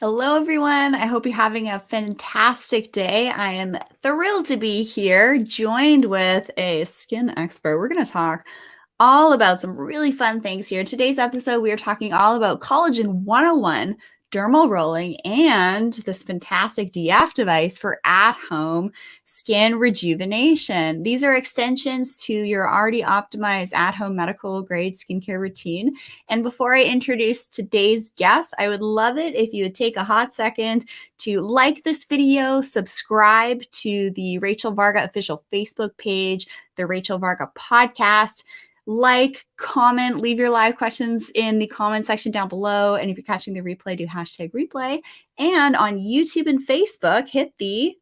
Hello, everyone. I hope you're having a fantastic day. I am thrilled to be here, joined with a skin expert. We're going to talk all about some really fun things here. Today's episode, we are talking all about collagen 101 dermal rolling, and this fantastic DF device for at-home skin rejuvenation. These are extensions to your already optimized at-home medical grade skincare routine. And before I introduce today's guest, I would love it if you would take a hot second to like this video, subscribe to the Rachel Varga official Facebook page, the Rachel Varga podcast, like, comment, leave your live questions in the comment section down below. And if you're catching the replay, do hashtag replay. And on YouTube and Facebook, hit the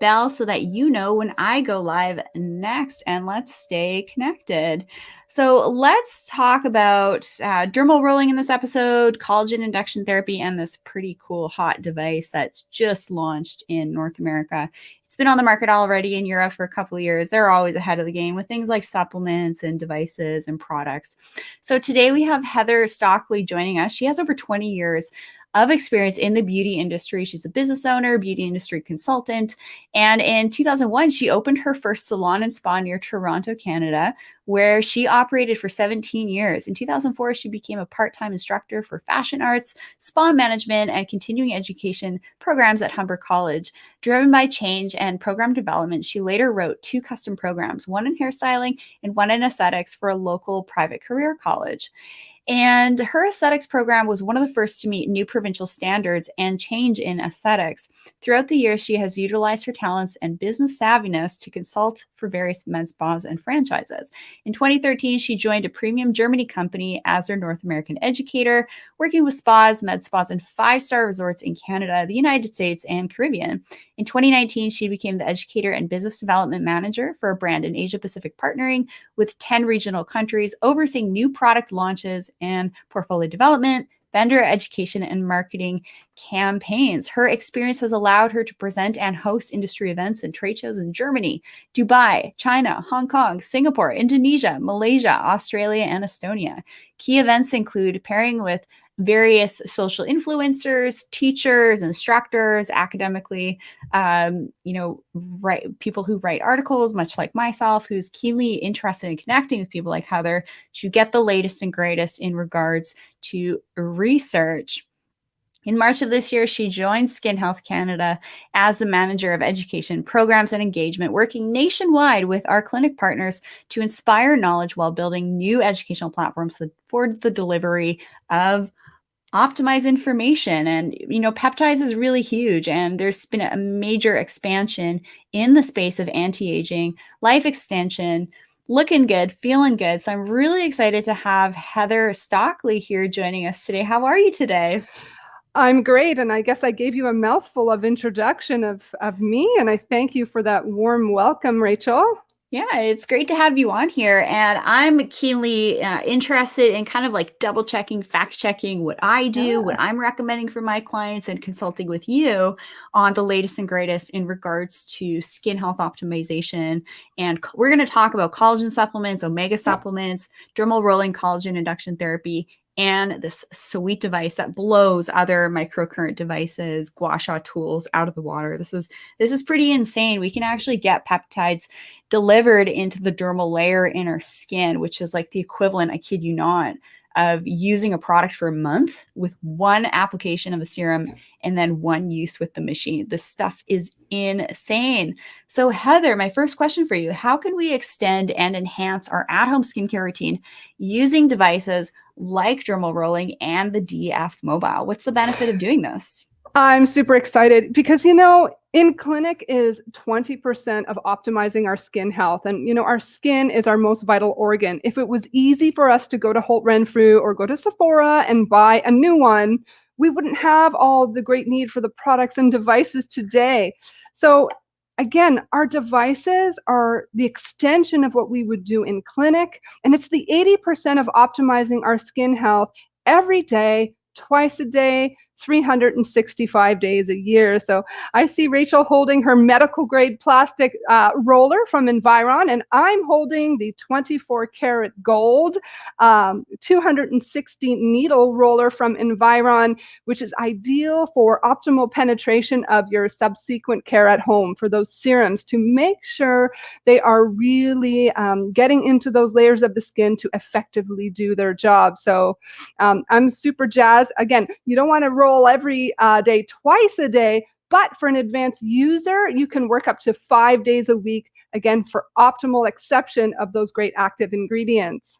bell so that you know when I go live next. And let's stay connected. So let's talk about uh, dermal rolling in this episode, collagen induction therapy, and this pretty cool hot device that's just launched in North America. It's been on the market already in Europe for a couple of years. They're always ahead of the game with things like supplements and devices and products. So today we have Heather Stockley joining us. She has over 20 years of experience in the beauty industry. She's a business owner, beauty industry consultant. And in 2001, she opened her first salon and spa near Toronto, Canada, where she operated for 17 years. In 2004, she became a part time instructor for fashion arts, spa management, and continuing education programs at Humber College. Driven by change and program development, she later wrote two custom programs, one in hairstyling and one in aesthetics for a local private career college. And her aesthetics program was one of the first to meet new provincial standards and change in aesthetics. Throughout the years, she has utilized her talents and business savviness to consult for various med spas and franchises. In 2013, she joined a premium Germany company as their North American educator, working with spas, med spas, and five star resorts in Canada, the United States, and Caribbean. In 2019, she became the educator and business development manager for a brand in Asia Pacific, partnering with 10 regional countries, overseeing new product launches and portfolio development, vendor education, and marketing campaigns. Her experience has allowed her to present and host industry events and trade shows in Germany, Dubai, China, Hong Kong, Singapore, Indonesia, Malaysia, Australia, and Estonia. Key events include pairing with various social influencers, teachers, instructors, academically, um, you know, write people who write articles, much like myself, who's keenly interested in connecting with people like Heather to get the latest and greatest in regards to research. In March of this year, she joined Skin Health Canada as the manager of education programs and engagement, working nationwide with our clinic partners to inspire knowledge while building new educational platforms for the delivery of optimize information. And you know peptides is really huge and there's been a major expansion in the space of anti-aging life extension looking good feeling good. So i'm really excited to have heather stockley here joining us today. How are you today? I'm great and i guess i gave you a mouthful of introduction of of me and i thank you for that warm welcome rachel yeah, it's great to have you on here. And I'm keenly uh, interested in kind of like double checking, fact checking what I do, yeah. what I'm recommending for my clients, and consulting with you on the latest and greatest in regards to skin health optimization. And we're going to talk about collagen supplements, omega supplements, dermal rolling collagen induction therapy, and this sweet device that blows other microcurrent devices, gua sha tools out of the water. This is this is pretty insane. We can actually get peptides delivered into the dermal layer in our skin, which is like the equivalent, I kid you not, of using a product for a month with one application of the serum and then one use with the machine. This stuff is insane. So Heather, my first question for you, how can we extend and enhance our at-home skincare routine using devices like dermal rolling and the DF mobile? What's the benefit of doing this? I'm super excited because, you know, in clinic is 20% of optimizing our skin health. And, you know, our skin is our most vital organ. If it was easy for us to go to Holt Renfrew or go to Sephora and buy a new one, we wouldn't have all the great need for the products and devices today. So again, our devices are the extension of what we would do in clinic. And it's the 80% of optimizing our skin health every day, twice a day, 365 days a year. So I see Rachel holding her medical grade plastic uh, roller from Environ, and I'm holding the 24 karat gold um, 260 needle roller from Environ, which is ideal for optimal penetration of your subsequent care at home for those serums to make sure they are really um, getting into those layers of the skin to effectively do their job. So um, I'm super jazzed. Again, you don't want to roll every uh, day, twice a day, but for an advanced user, you can work up to five days a week, again, for optimal exception of those great active ingredients.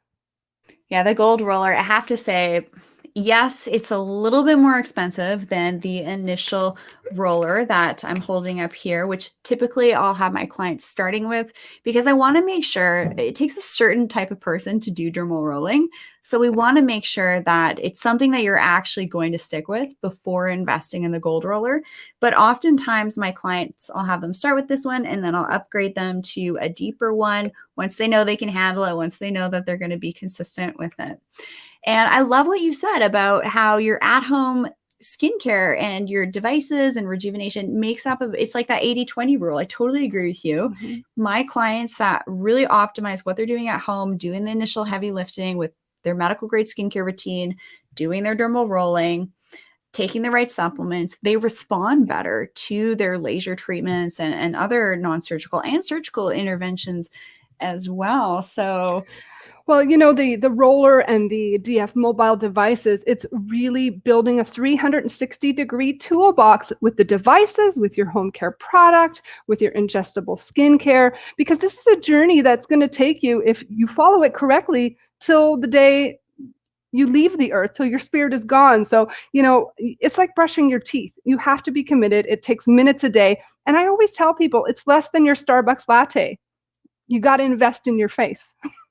Yeah, the gold roller, I have to say, yes, it's a little bit more expensive than the initial roller that I'm holding up here, which typically I'll have my clients starting with because I want to make sure it takes a certain type of person to do dermal rolling. So we want to make sure that it's something that you're actually going to stick with before investing in the gold roller. But oftentimes my clients, I'll have them start with this one and then I'll upgrade them to a deeper one once they know they can handle it, once they know that they're going to be consistent with it. And I love what you said about how your at home skincare and your devices and rejuvenation makes up of it's like that 80 20 rule. I totally agree with you. Mm-hmm. My clients that really optimize what they're doing at home, doing the initial heavy lifting with their medical grade skincare routine, doing their dermal rolling, taking the right supplements, they respond better to their laser treatments and, and other non surgical and surgical interventions as well. So, well, you know, the, the roller and the DF mobile devices, it's really building a 360 degree toolbox with the devices, with your home care product, with your ingestible skincare, because this is a journey that's going to take you, if you follow it correctly, till the day you leave the earth till your spirit is gone. So, you know, it's like brushing your teeth. You have to be committed. It takes minutes a day. And I always tell people it's less than your Starbucks latte. You got to invest in your face.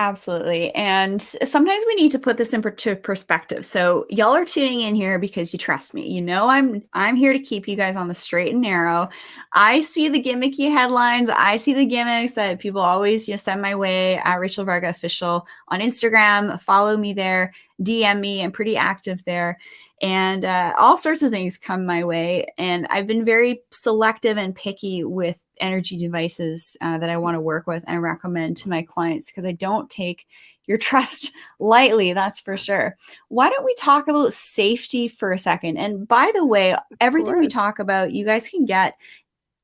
Absolutely. And sometimes we need to put this into perspective. So y'all are tuning in here because you trust me. You know I'm I'm here to keep you guys on the straight and narrow. I see the gimmicky headlines. I see the gimmicks that people always you know, send my way at Rachel Varga official on Instagram. Follow me there, DM me. I'm pretty active there. And uh, all sorts of things come my way. And I've been very selective and picky with energy devices uh, that I want to work with and recommend to my clients because I don't take your trust lightly, that's for sure. Why don't we talk about safety for a second? And by the way, everything we talk about, you guys can get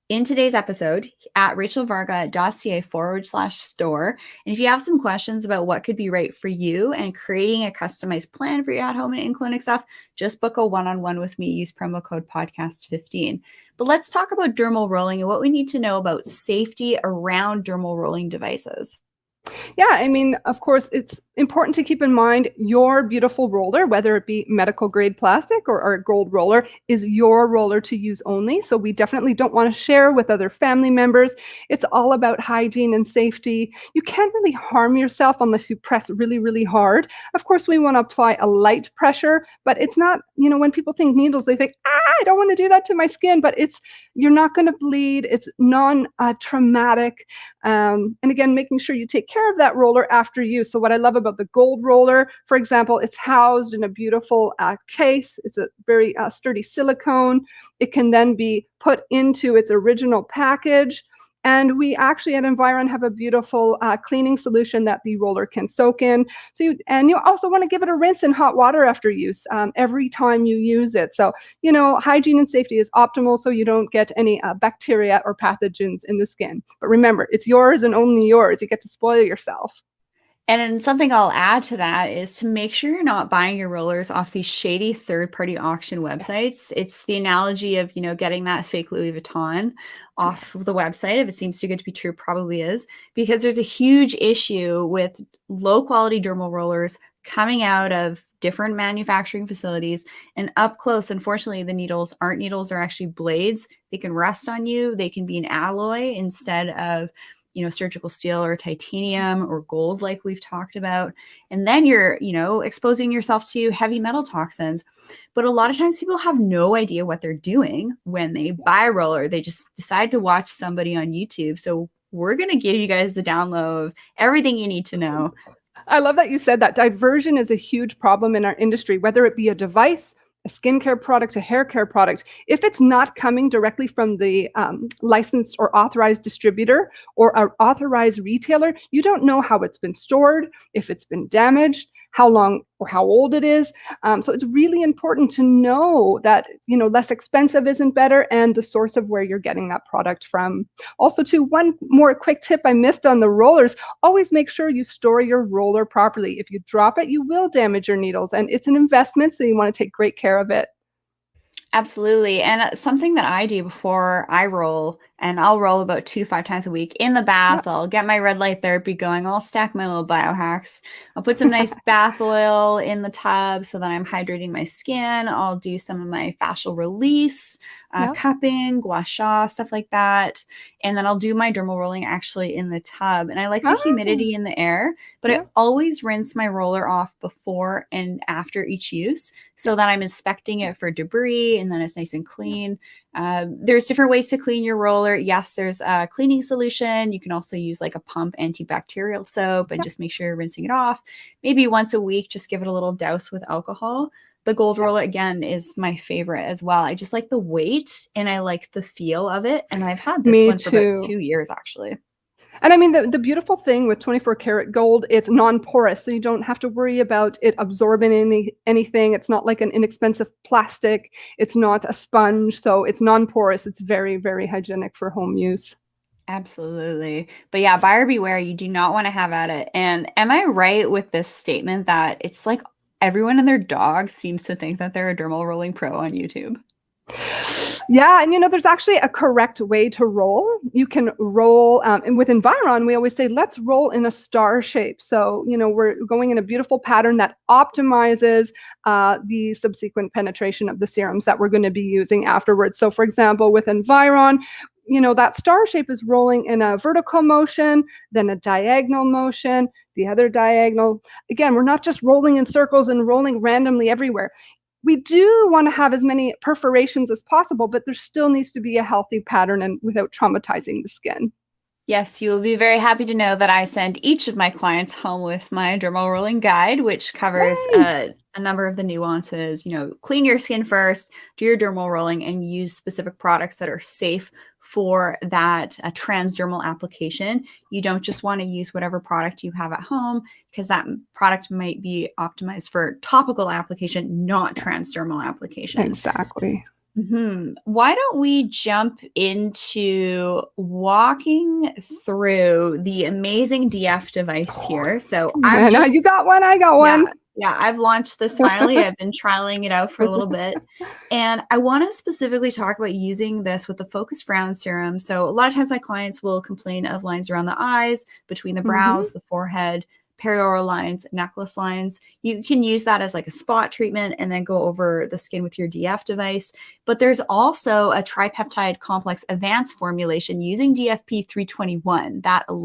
in today's episode at rachelvarga.ca forward slash store. And if you have some questions about what could be right for you and creating a customized plan for your at home and in clinic stuff, just book a one on one with me. Use promo code podcast15. But let's talk about dermal rolling and what we need to know about safety around dermal rolling devices. Yeah, I mean, of course, it's important to keep in mind your beautiful roller, whether it be medical grade plastic or, a gold roller, is your roller to use only. So we definitely don't want to share with other family members. It's all about hygiene and safety. You can't really harm yourself unless you press really, really hard. Of course, we want to apply a light pressure, but it's not, you know, when people think needles, they think, ah, I don't want to do that to my skin, but it's, you're not going to bleed. It's non uh, traumatic. Um, and again, making sure you take care of that roller after use. So what I love about the gold roller, for example, it's housed in a beautiful uh, case. It's a very uh, sturdy silicone. It can then be put into its original package. And we actually at Environ have a beautiful uh, cleaning solution that the roller can soak in. So you, and you also want to give it a rinse in hot water after use um, every time you use it. So, you know, hygiene and safety is optimal so you don't get any uh, bacteria or pathogens in the skin. But remember, it's yours and only yours. You get to spoil yourself. And something I'll add to that is to make sure you're not buying your rollers off these shady third-party auction websites. It's the analogy of, you know, getting that fake Louis Vuitton off of the website. If it seems too good to be true, probably is, because there's a huge issue with low quality dermal rollers coming out of different manufacturing facilities and up close unfortunately the needles aren't needles they're actually blades they can rust on you they can be an alloy instead of you know, surgical steel or titanium or gold, like we've talked about. And then you're, you know, exposing yourself to heavy metal toxins. But a lot of times people have no idea what they're doing when they buy a roller. They just decide to watch somebody on YouTube. So we're going to give you guys the download of everything you need to know I love that you said that. Diversion is a huge problem in our industry, whether it be a device, a skincare product, a hair care product. If it's not coming directly from the um, licensed or authorized distributor or an authorized retailer, you don't know how it's been stored, if it's been damaged, how long or how old it is. Um, so it's really important to know that, you know, less expensive isn't better and the source of where you're getting that product from. Also too, one more quick tip I missed on the rollers, always make sure you store your roller properly. If you drop it, you will damage your needles and it's an investment, so you wanna take great care of it. Absolutely. And uh, something that I do before I roll, and I'll roll about two to five times a week in the bath. Yeah. I'll get my red light therapy going. I'll stack my little biohacks. I'll put some nice bath oil in the tub so that I'm hydrating my skin. I'll do some of my fascial release, uh, Yeah. cupping, gua sha, stuff like that. And then I'll do my dermal rolling actually in the tub. And I like the Ah, humidity in the air, but I always rinse my roller off before and after each use so that I'm inspecting it for debris and then it's nice and clean. Uh, there's different ways to clean your roller. Yes, there's a cleaning solution. You can also use like a pump antibacterial soap and Yeah. just make sure you're rinsing it off. Maybe once a week, just give it a little douse with alcohol. The gold roller again is my favorite as well. I just like the weight and I like the feel of it. And I've had this Me one for about two years actually. And I mean, the, the beautiful thing with 24 karat gold, it's non-porous, so you don't have to worry about it absorbing any anything. It's not like an inexpensive plastic. It's not a sponge, so it's non-porous. It's very, very hygienic for home use. Absolutely. But yeah, buyer beware, you do not want to have at it. And am I right with this statement that it's like everyone and their dog seems to think that they're a dermal rolling pro on YouTube? Yeah, and you know, there's actually a correct way to roll. You can roll, um, and with Environ, we always say, let's roll in a star shape. So, you know, we're going in a beautiful pattern that optimizes uh, the subsequent penetration of the serums that we're going to be using afterwards. So, for example, with Environ, you know, that star shape is rolling in a vertical motion, then a diagonal motion, the other diagonal. Again, we're not just rolling in circles and rolling randomly everywhere we do want to have as many perforations as possible, but there still needs to be a healthy pattern and without traumatizing the skin. Yes, you will be very happy to know that I send each of my clients home with my dermal rolling guide, which covers uh, a number of the nuances. You know, clean your skin first, do your dermal rolling, and use specific products that are safe for that uh, transdermal application. You don't just want to use whatever product you have at home because that product might be optimized for topical application, not transdermal application. Exactly. hmm Why don't we jump into walking through the amazing DF device here? So I've And uh, you got one, I got one. yeah, I've launched this finally. I've been trialing it out for a little bit. And I want to specifically talk about using this with the Focus Frown Serum. So, a lot of times my clients will complain of lines around the eyes, between the Mhm. brows, the forehead, perioral lines, necklace lines. You can use that as like a spot treatment and then go over the skin with your DF device. But there's also a tripeptide complex advanced formulation using DFP 321, that Yep.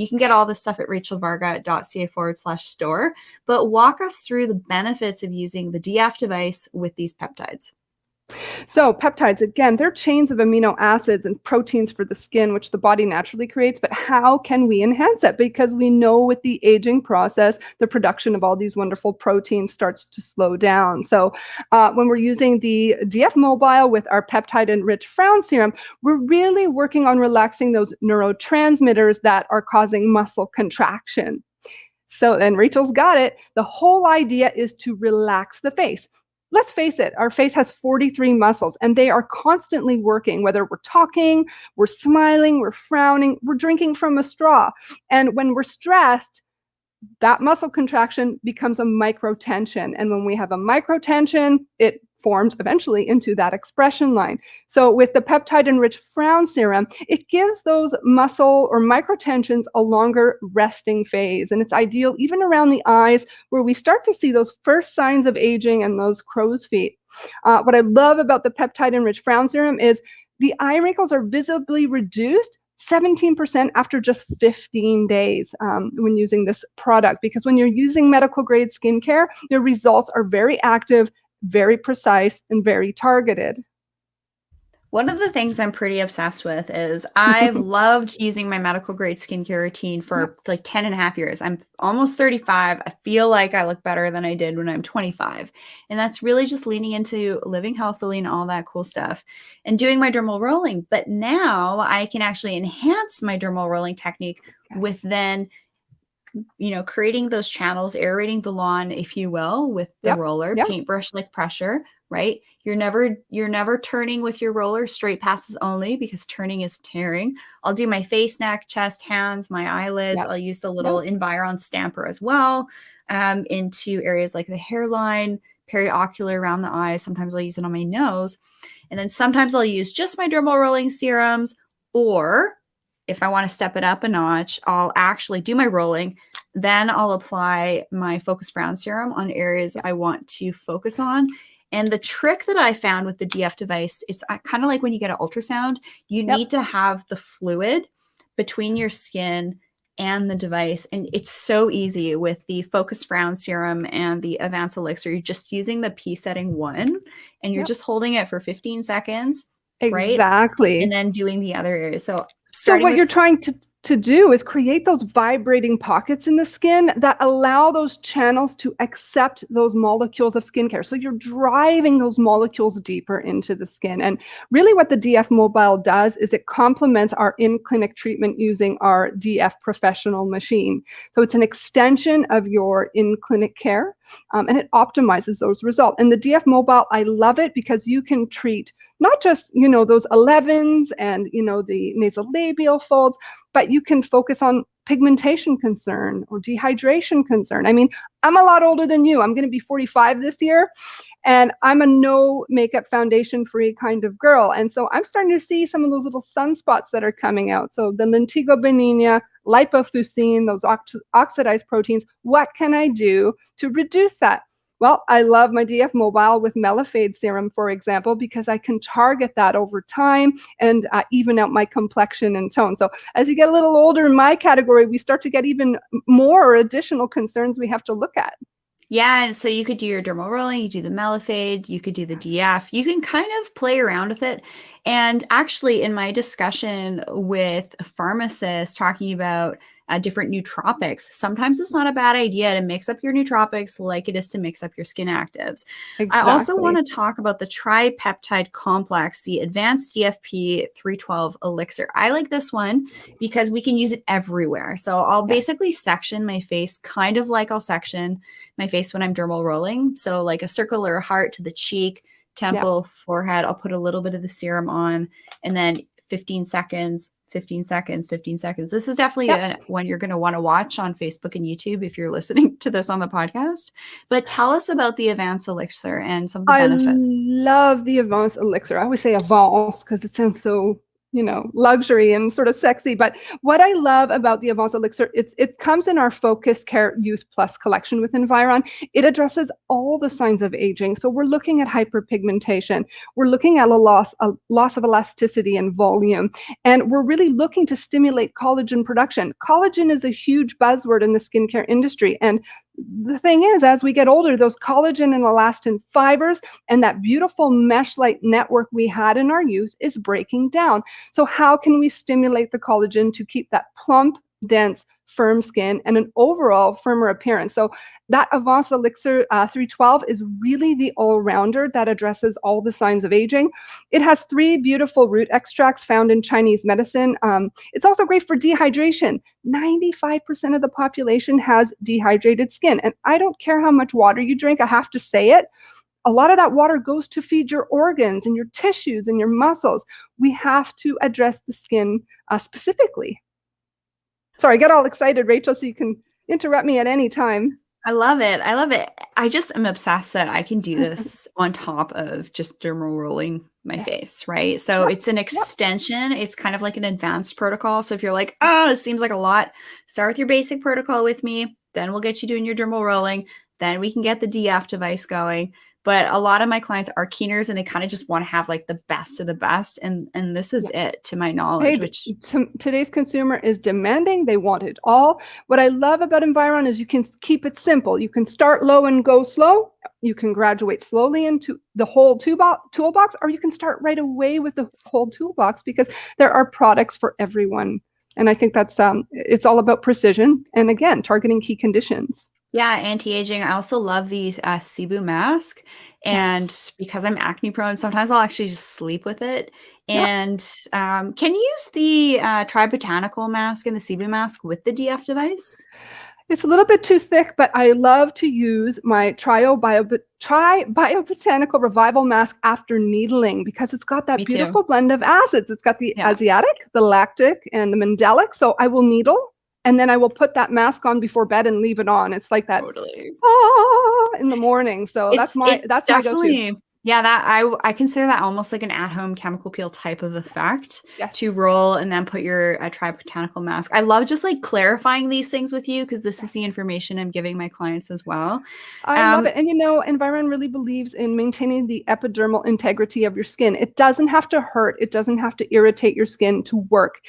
You can get all this stuff at rachelvarga.ca forward slash store. But walk us through the benefits of using the DF device with these peptides. So peptides, again, they're chains of amino acids and proteins for the skin, which the body naturally creates. But how can we enhance it? Because we know with the aging process, the production of all these wonderful proteins starts to slow down. So uh, when we're using the DF Mobile with our peptide-enriched frown serum, we're really working on relaxing those neurotransmitters that are causing muscle contraction. So, and Rachel's got it. The whole idea is to relax the face let's face it, our face has 43 muscles and they are constantly working, whether we're talking, we're smiling, we're frowning, we're drinking from a straw. And when we're stressed, that muscle contraction becomes a microtension. And when we have a microtension, it forms eventually into that expression line. So with the peptide enriched frown serum, it gives those muscle or microtensions a longer resting phase. And it's ideal even around the eyes where we start to see those first signs of aging and those crow's feet. Uh, what I love about the peptide enriched frown serum is the eye wrinkles are visibly reduced 17% after just 15 days um, when using this product. Because when you're using medical grade skincare, your results are very active, very precise, and very targeted. One of the things I'm pretty obsessed with is I've loved using my medical grade skincare routine for like 10 and a half years. I'm almost 35. I feel like I look better than I did when I'm 25. And that's really just leaning into living healthily and all that cool stuff and doing my dermal rolling. But now I can actually enhance my dermal rolling technique with then you know, creating those channels, aerating the lawn, if you will, with the yep. roller, yep. paintbrush like pressure, right? You're never you're never turning with your roller straight passes only because turning is tearing. I'll do my face, neck, chest, hands, my eyelids. Yep. I'll use the little Environ stamper as well um, into areas like the hairline, periocular around the eyes. Sometimes I'll use it on my nose. And then sometimes I'll use just my dermal rolling serums or if I want to step it up a notch, I'll actually do my rolling. Then I'll apply my Focus Frown Serum on areas I want to focus on. And the trick that I found with the DF device, it's uh, kind of like when you get an ultrasound, you yep. need to have the fluid between your skin and the device. And it's so easy with the Focus Frown Serum and the Advanced Elixir. You're just using the P setting one and you're yep. just holding it for 15 seconds. Exactly. Right? And then doing the other areas. So so what with- you're trying to to do is create those vibrating pockets in the skin that allow those channels to accept those molecules of skincare. So you're driving those molecules deeper into the skin. And really what the DF Mobile does is it complements our in-clinic treatment using our DF professional machine. So it's an extension of your in-clinic care um, and it optimizes those results. And the DF Mobile, I love it because you can treat not just, you know, those 11s and, you know, the nasolabial folds, but you can focus on pigmentation concern or dehydration concern. I mean, I'm a lot older than you. I'm going to be 45 this year, and I'm a no makeup foundation free kind of girl. And so I'm starting to see some of those little sunspots that are coming out. So the lentigo benigna, lipofuscin, those ox oxidized proteins, what can I do to reduce that? Well, I love my DF Mobile with Melafade serum, for example, because I can target that over time and uh, even out my complexion and tone. So as you get a little older in my category, we start to get even more additional concerns we have to look at. Yeah, and so you could do your dermal rolling, you do the Melafade, you could do the DF. You can kind of play around with it. And actually, in my discussion with pharmacists talking about uh, different nootropics. Sometimes it's not a bad idea to mix up your nootropics like it is to mix up your skin actives. Exactly. I also want to talk about the tripeptide complex, the advanced DFP 312 elixir. I like this one because we can use it everywhere. So I'll yeah. basically section my face kind of like I'll section my face when I'm dermal rolling. So like a circle or a heart to the cheek, temple, yeah. forehead. I'll put a little bit of the serum on and then 15 seconds 15 seconds, 15 seconds. This is definitely yep. one you're going to want to watch on Facebook and YouTube if you're listening to this on the podcast. But tell us about the Advanced Elixir and some of the I benefits. I love the Advanced Elixir. I always say Avance because it sounds so you know, luxury and sort of sexy. But what I love about the Avance Elixir, it's it comes in our Focus Care Youth Plus collection with Environ. It addresses all the signs of aging. So we're looking at hyperpigmentation. We're looking at a loss, a loss of elasticity and volume. And we're really looking to stimulate collagen production. Collagen is a huge buzzword in the skincare industry. And the thing is, as we get older, those collagen and elastin fibers and that beautiful mesh-like network we had in our youth is breaking down. So how can we stimulate the collagen to keep that plump, dense, firm skin, and an overall firmer appearance. So that Avance Elixir uh, 312 is really the all-rounder that addresses all the signs of aging. It has three beautiful root extracts found in Chinese medicine. Um, it's also great for dehydration. 95% of the population has dehydrated skin. And I don't care how much water you drink, I have to say it a lot of that water goes to feed your organs and your tissues and your muscles. We have to address the skin uh, specifically. Sorry, I get all excited, Rachel, so you can interrupt me at any time. I love it. I love it. I just am obsessed that I can do this on top of just dermal rolling my yeah. face, right? So yep. it's an extension. Yep. It's kind of like an advanced protocol. So if you're like, oh, this seems like a lot, start with your basic protocol with me. Then we'll get you doing your dermal rolling. Then we can get the DF device going. But a lot of my clients are keeners and they kind of just want to have like the best of the best and and this is yeah. it to my knowledge hey, which today's consumer is demanding they want it all. What i love about environ is you can keep it simple. You can start low and go slow. You can graduate slowly into the whole toolbox or you can start right away with the whole toolbox because there are products for everyone. And i think that's um it's all about precision and again targeting key conditions yeah, anti-aging. I also love the uh, Sebum mask. And yes. because I'm acne prone, sometimes I'll actually just sleep with it. And yep. um, can you use the uh, Tribotanical mask and the Sebum mask with the DF device? It's a little bit too thick, but I love to use my Trio Bio, Tri Biobotanical Revival Mask after needling because it's got that Me beautiful too. blend of acids. It's got the yeah. asiatic, the lactic, and the mandelic. So I will needle and then I will put that mask on before bed and leave it on. It's like that totally. ah, in the morning. So it's, that's my that's my go-to. Yeah, that I I consider that almost like an at-home chemical peel type of effect to roll and then put your uh, tribotanical mask. I love just like clarifying these things with you because this is the information I'm giving my clients as well. I um, love it, and you know, Environ really believes in maintaining the epidermal integrity of your skin. It doesn't have to hurt. It doesn't have to irritate your skin to work.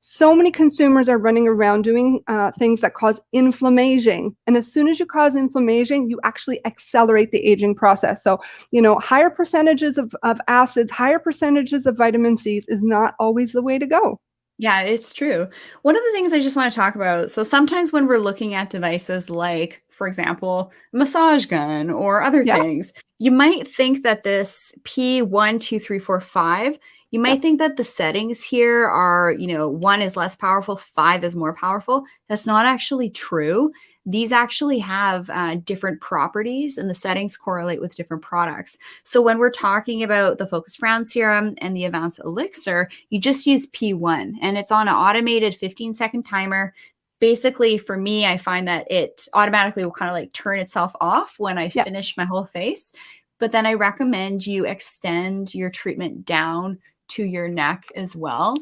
So many consumers are running around doing uh, things that cause inflammation, and as soon as you cause inflammation, you actually accelerate the aging process. So, you know, high higher percentages of, of acids, higher percentages of vitamin C's is not always the way to go. Yeah, it's true. One of the things I just want to talk about so sometimes when we're looking at devices like, for example, massage gun or other yeah. things, you might think that this P12345 you might think that the settings here are, you know, one is less powerful, five is more powerful. That's not actually true these actually have uh, different properties and the settings correlate with different products. So when we're talking about the Focus Frown Serum and the Advanced Elixir, you just use P1 and it's on an automated 15 second timer. Basically, for me, I find that it automatically will kind of like turn itself off when I finish my whole face. But then I recommend you extend your treatment down to your neck as well.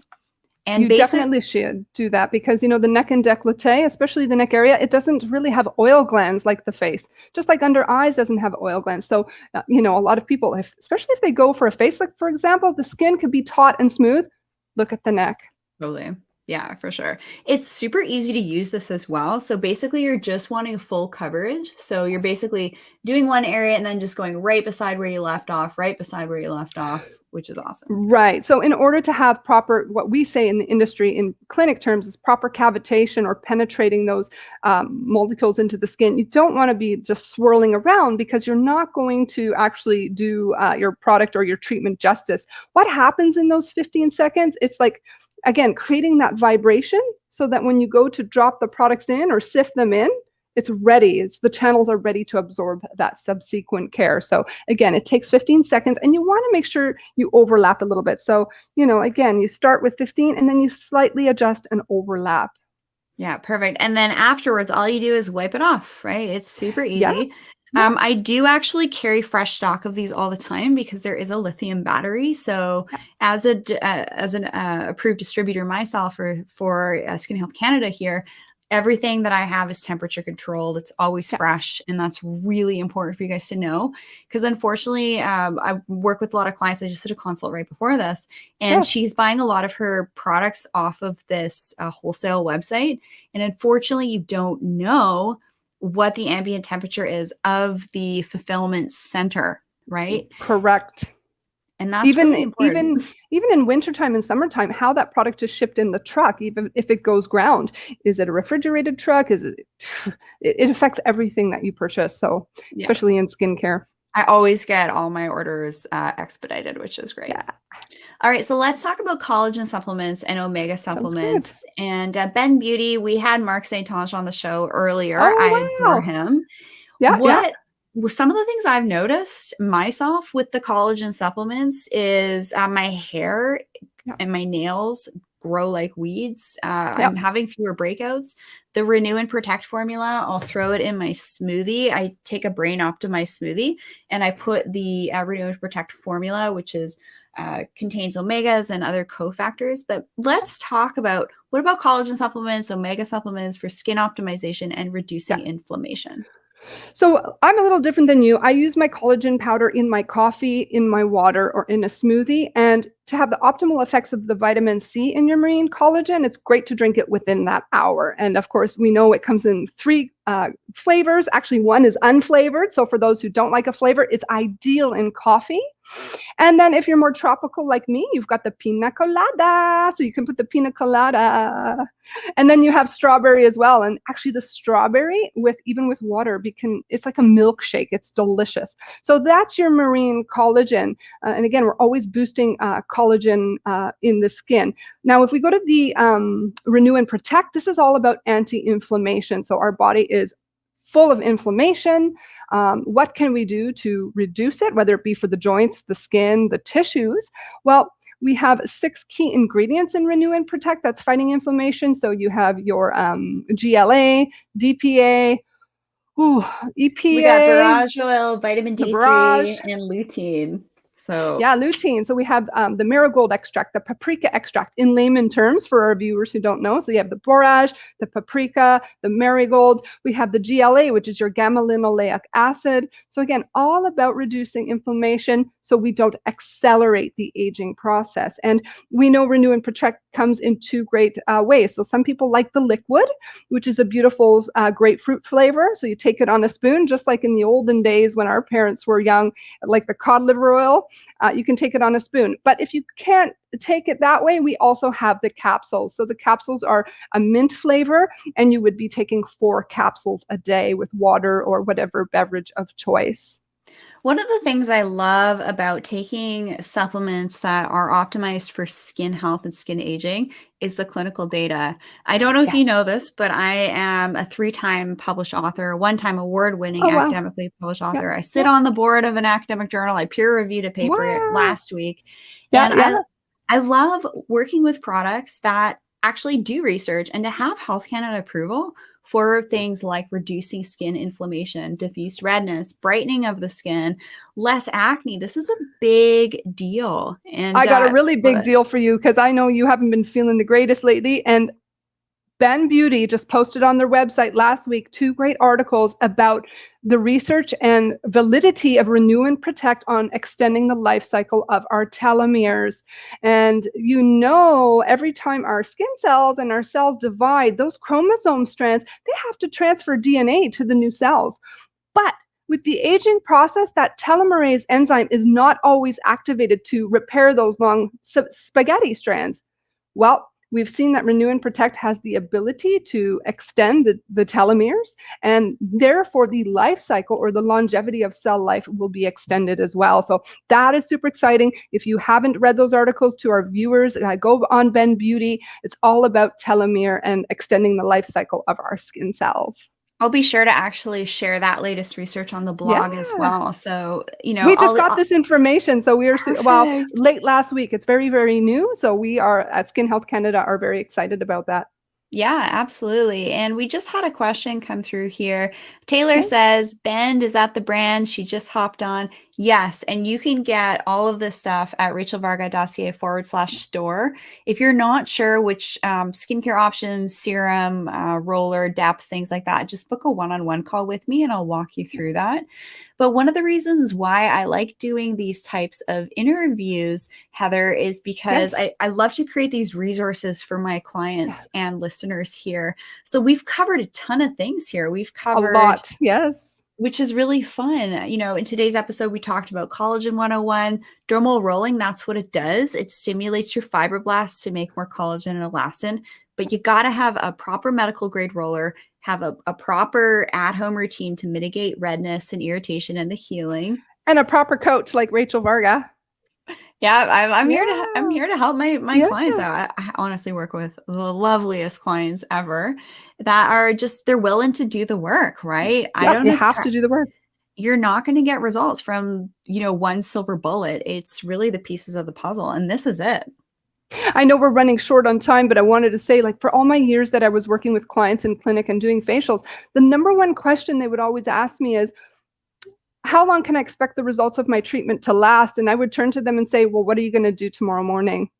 And you definitely should do that because you know the neck and décolleté, especially the neck area, it doesn't really have oil glands like the face. Just like under eyes doesn't have oil glands. So uh, you know a lot of people, if, especially if they go for a face, like for example, the skin could be taut and smooth. Look at the neck. Totally. Yeah, for sure. It's super easy to use this as well. So basically you're just wanting full coverage. So you're basically doing one area and then just going right beside where you left off, right beside where you left off which is awesome. Right. So in order to have proper, what we say in the industry in clinic terms is proper cavitation or penetrating those um, molecules into the skin, you don't want to be just swirling around because you're not going to actually do uh, your product or your treatment justice. What happens in those 15 seconds? It's like, again, creating that vibration so that when you go to drop the products in or sift them in, it's ready. It's the channels are ready to absorb that subsequent care. So again, it takes 15 seconds and you want to make sure you overlap a little bit. So, you know, again, you start with 15 and then you slightly adjust and overlap. Yeah, perfect. And then afterwards, all you do is wipe it off, right? It's super easy. Yeah. Um, I do actually carry fresh stock of these all the time because there is a lithium battery. So, as a uh, as an uh, approved distributor myself for for uh, Skin Health Canada here, everything that I have is temperature controlled. It's always yeah. fresh. And that's really important for you guys to know. Because unfortunately, um, I work with a lot of clients. I just did a consult right before this, and yeah. she's buying a lot of her products off of this uh, wholesale website. And unfortunately, you don't know what the ambient temperature is of the fulfillment center, right? Correct and that's even really even even in wintertime and summertime how that product is shipped in the truck even if it goes ground is it a refrigerated truck? Is it it, affects everything that you purchase so yeah. especially in skincare. I always get all my orders uh, expedited which is great. Yeah. All right so let's talk about collagen supplements and omega supplements. And uh, bend beauty we had mark st on the show earlier. Oh, i wow. adore him. Yeah what yeah some of the things I've noticed myself with the collagen supplements is uh, my hair and my nails grow like weeds. Uh, yep. I'm having fewer breakouts. The Renew and Protect formula, I'll throw it in my smoothie. I take a brain optimized smoothie and I put the uh, Renew and Protect formula, which is uh, contains omegas and other cofactors. But let's talk about what about collagen supplements, omega supplements for skin optimization and reducing yeah. inflammation. So I'm a little different than you. I use my collagen powder in my coffee, in my water, or in a smoothie. And to have the optimal effects of the vitamin C in your marine collagen, it's great to drink it within that hour. And of course, we know it comes in three uh, flavors. Actually, one is unflavored. So for those who don't like a flavor, it's ideal in coffee. And then if you're more tropical like me, you've got the pina colada. So you can put the pina colada. And then you have strawberry as well. And actually the strawberry with even with water, can, it's like a milkshake. It's delicious. So that's your marine collagen. Uh, and again, we're always boosting uh, collagen uh, in the skin. Now, if we go to the um, Renew and Protect, this is all about anti-inflammation. So our body is full of inflammation. Um, what can we do to reduce it, whether it be for the joints, the skin, the tissues? Well, we have six key ingredients in Renew and Protect that's fighting inflammation. So you have your um, GLA, DPA, ooh, EPA. We got borage oil, vitamin D3, and lutein. So yeah, lutein. So we have um, the marigold extract, the paprika extract in layman terms for our viewers who don't know. So you have the borage, the paprika, the marigold. We have the GLA, which is your gamma linoleic acid. So again, all about reducing inflammation so we don't accelerate the aging process. And we know Renew and Protect comes in two great uh, ways. So some people like the liquid, which is a beautiful uh, grapefruit flavor. So you take it on a spoon, just like in the olden days when our parents were young, like the cod liver oil. Uh, you can take it on a spoon. But if you can't take it that way, we also have the capsules. So the capsules are a mint flavor, and you would be taking four capsules a day with water or whatever beverage of choice. One of the things I love about taking supplements that are optimized for skin health and skin aging is the clinical data. I don't know if yes. you know this, but I am a three-time published author, one-time award-winning oh, wow. academically published author. I sit on the board of an academic journal. I peer-reviewed a paper wow. last week. Yeah, and. I, I love working with products that actually do research and to have Health Canada approval for things like reducing skin inflammation, diffuse redness, brightening of the skin, less acne. This is a big deal. And I got uh, a really big deal for you because I know you haven't been feeling the greatest lately. And Bend Beauty just posted on their website last week two great articles about the research and validity of Renew and Protect on extending the life cycle of our telomeres. And you know, every time our skin cells and our cells divide, those chromosome strands, they have to transfer DNA to the new cells. But with the aging process, that telomerase enzyme is not always activated to repair those long spaghetti strands. Well, We've seen that Renew and Protect has the ability to extend the, the telomeres, and therefore the life cycle or the longevity of cell life will be extended as well. So that is super exciting. If you haven't read those articles to our viewers, uh, go on Bend Beauty. It's all about telomere and extending the life cycle of our skin cells. I'll be sure to actually share that latest research on the blog yeah. as well. So, you know, we just I'll, got I'll, this information. So we are, perfect. well, late last week. It's very, very new. So we are at Skin Health Canada are very excited about that. Yeah, absolutely. And we just had a question come through here. Taylor okay. says, Bend, is at the brand? She just hopped on. Yes, and you can get all of this stuff at rachelvarga.ca forward slash store. If you're not sure which um, skincare options, serum, uh, roller, depth, things like that, just book a one-on-one call with me and I'll walk you through that. But one of the reasons why I like doing these types of interviews, Heather, is because. I, I love to create these resources for my clients yeah. and listeners here. So we've covered a ton of things here. We've covered a lot, yes which is really fun. Uh, you know, in today's episode, we talked about collagen 101, dermal rolling. That's what it does. It stimulates your fibroblasts to make more collagen and elastin. But you got to have a proper medical grade roller, have a, a proper at home routine to mitigate redness and irritation and the healing. And a proper coach like Rachel Varga. Yeah, I'm, I'm yeah. here to I'm here to help my my yeah. clients out. I, I honestly work with the loveliest clients ever that are just they're willing to do the work, right? Yep, I don't you have to do the work. You're not going to get results from, you know, one silver bullet. It's really the pieces of the puzzle and this is it. I know we're running short on time, but I wanted to say like for all my years that I was working with clients in clinic and doing facials, the number one question they would always ask me is, how long can I expect the results of my treatment to last? And I would turn to them and say, well, what are you going to do tomorrow morning?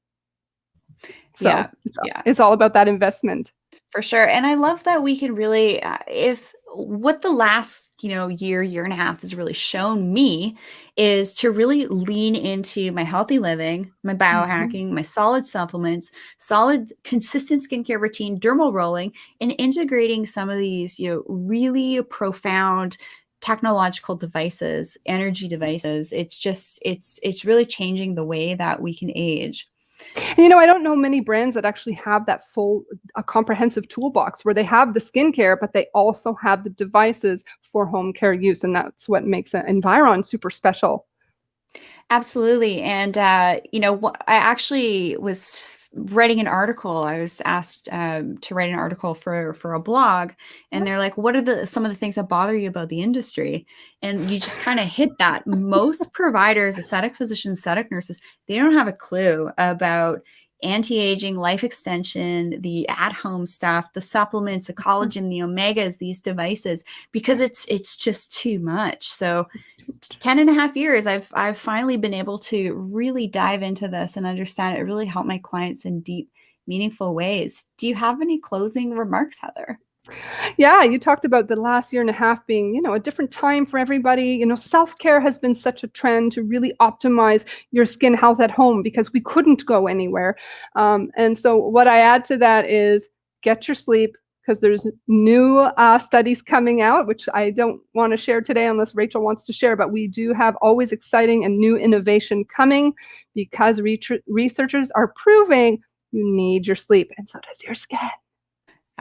So yeah, it's, yeah. it's all about that investment. For sure. And I love that we can really, uh, if what the last you know year year and a half has really shown me is to really lean into my healthy living my biohacking mm-hmm. my solid supplements solid consistent skincare routine dermal rolling and integrating some of these you know really profound technological devices energy devices it's just it's it's really changing the way that we can age and, you know, I don't know many brands that actually have that full, a comprehensive toolbox where they have the skincare, but they also have the devices for home care use. And that's what makes Environ super special. Absolutely. And, uh, you know, I actually was writing an article. I was asked um, to write an article for for a blog, and they're like, "What are the some of the things that bother you about the industry?" And you just kind of hit that. Most providers, aesthetic physicians, aesthetic nurses, they don't have a clue about anti-aging, life extension, the at-home stuff, the supplements, the mm-hmm. collagen, the omegas, these devices, because it's it's just too much. So 10 and a half years, I've I've finally been able to really dive into this and understand it really helped my clients in deep, meaningful ways. Do you have any closing remarks, Heather? Yeah, you talked about the last year and a half being, you know, a different time for everybody. You know, self-care has been such a trend to really optimize your skin health at home because we couldn't go anywhere. Um, and so what I add to that is get your sleep because there's new uh, studies coming out, which I don't want to share today unless Rachel wants to share, but we do have always exciting and new innovation coming because re researchers are proving you need your sleep and so does your skin.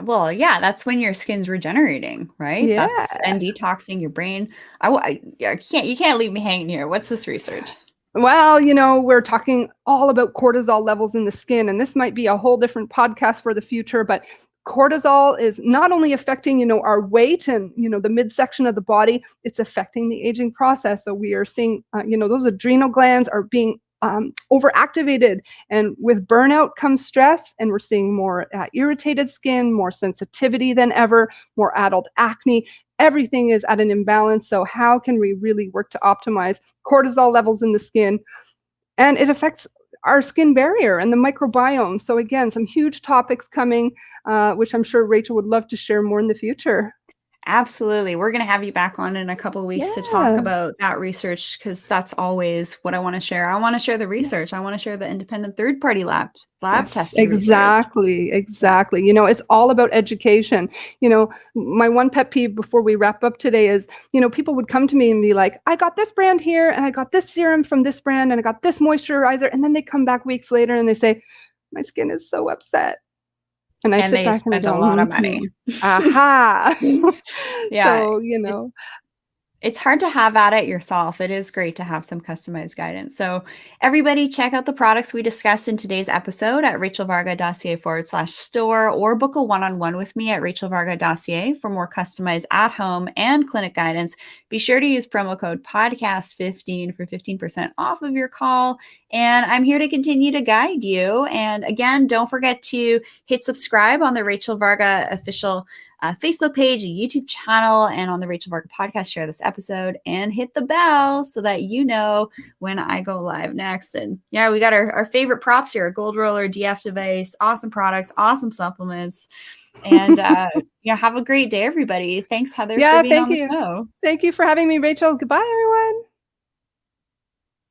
Well, yeah, that's when your skin's regenerating, right? Yeah. That's and detoxing your brain. I, I, I can't you can't leave me hanging here. What's this research? Well, you know, we're talking all about cortisol levels in the skin, and this might be a whole different podcast for the future, but cortisol is not only affecting you know our weight and you know the midsection of the body it's affecting the aging process so we are seeing uh, you know those adrenal glands are being um, overactivated. And with burnout comes stress, and we're seeing more uh, irritated skin, more sensitivity than ever, more adult acne. Everything is at an imbalance. So, how can we really work to optimize cortisol levels in the skin? And it affects our skin barrier and the microbiome. So, again, some huge topics coming, uh, which I'm sure Rachel would love to share more in the future. Absolutely. We're going to have you back on in a couple of weeks yeah. to talk about that research because that's always what I want to share. I want to share the research. I want to share the independent third party lab lab yes, testing. Exactly. Research. Exactly. You know, it's all about education. You know, my one pet peeve before we wrap up today is, you know, people would come to me and be like, I got this brand here and I got this serum from this brand and I got this moisturizer. And then they come back weeks later and they say, my skin is so upset and I and sit back and go, a lot of mm-hmm. money. Aha. yeah. So, you know, it's hard to have at it yourself. It is great to have some customized guidance. So everybody check out the products we discussed in today's episode at rachelvarga.ca forward slash store or book a one-on-one with me at rachelvarga.ca for more customized at-home and clinic guidance. Be sure to use promo code podcast15 for 15% off of your call. And I'm here to continue to guide you. And again, don't forget to hit subscribe on the Rachel Varga official uh, Facebook page, a YouTube channel, and on the Rachel Varga podcast. Share this episode and hit the bell so that you know when I go live next. And yeah, we got our, our favorite props here: a gold roller, DF device, awesome products, awesome supplements. And uh, you know, have a great day, everybody. Thanks, Heather, yeah, thank you. Thank you for having me, Rachel. Goodbye, everyone.